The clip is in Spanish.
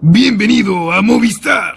Bienvenido a Movistar.